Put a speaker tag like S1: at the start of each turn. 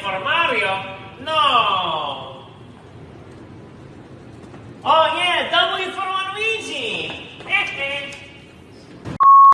S1: informario? No. Oye,